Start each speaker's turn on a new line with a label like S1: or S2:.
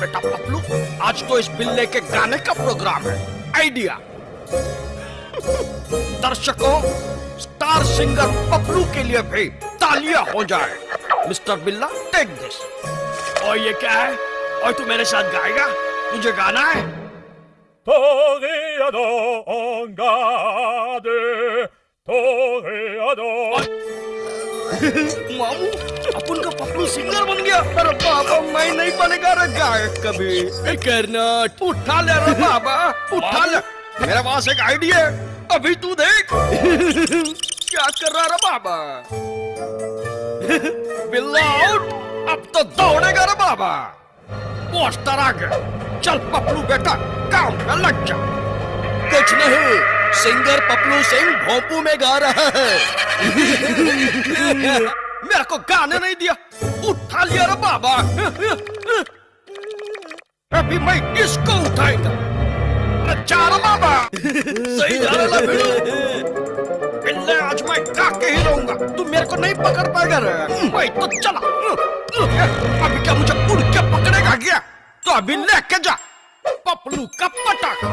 S1: बेटा पपलू आज तो इस बिल्ले के गाने का प्रोग्राम है। आइडिया? दर्शकों स्टार सिंगर पपलू के लिए भी तालियाँ हो जाए। मिस्टर बिल्ला टेक दिस और ये क्या है? और तू मेरे साथ गाएगा? तुझे गाना है? मामू अपन का पपलू सिंगर बन गया। अरे बाबा मैं कभी कर्नाट उठा ले रे बाबा, उठा ले। मेरे पास एक आइडिया अभी तू देख। क्या कर रहा रे बाबा? बिल्ला आउट अब तो दौड़ेगा रे बाबा। पोस्टर आ गया चल पपलू बेटा, काम पे लग जा। कुछ नहीं सिंगर पपलू सिंह भोंपू में गा रहा है। मेरे को गाने नहीं दिया। उठा लिया रे बाबा। भी मैं इसको उठाएगा? सही बिल्ले आज मैं काके ही रहूँगा। तू मेरे को नहीं पकड़ पाएगा भाई हम्म, तो चला। हम्म, हम्म, अभी क्या मुझे उड़ के पकड़ेगा क्या? तो अभी लेके जा। पपलू का पटाखा।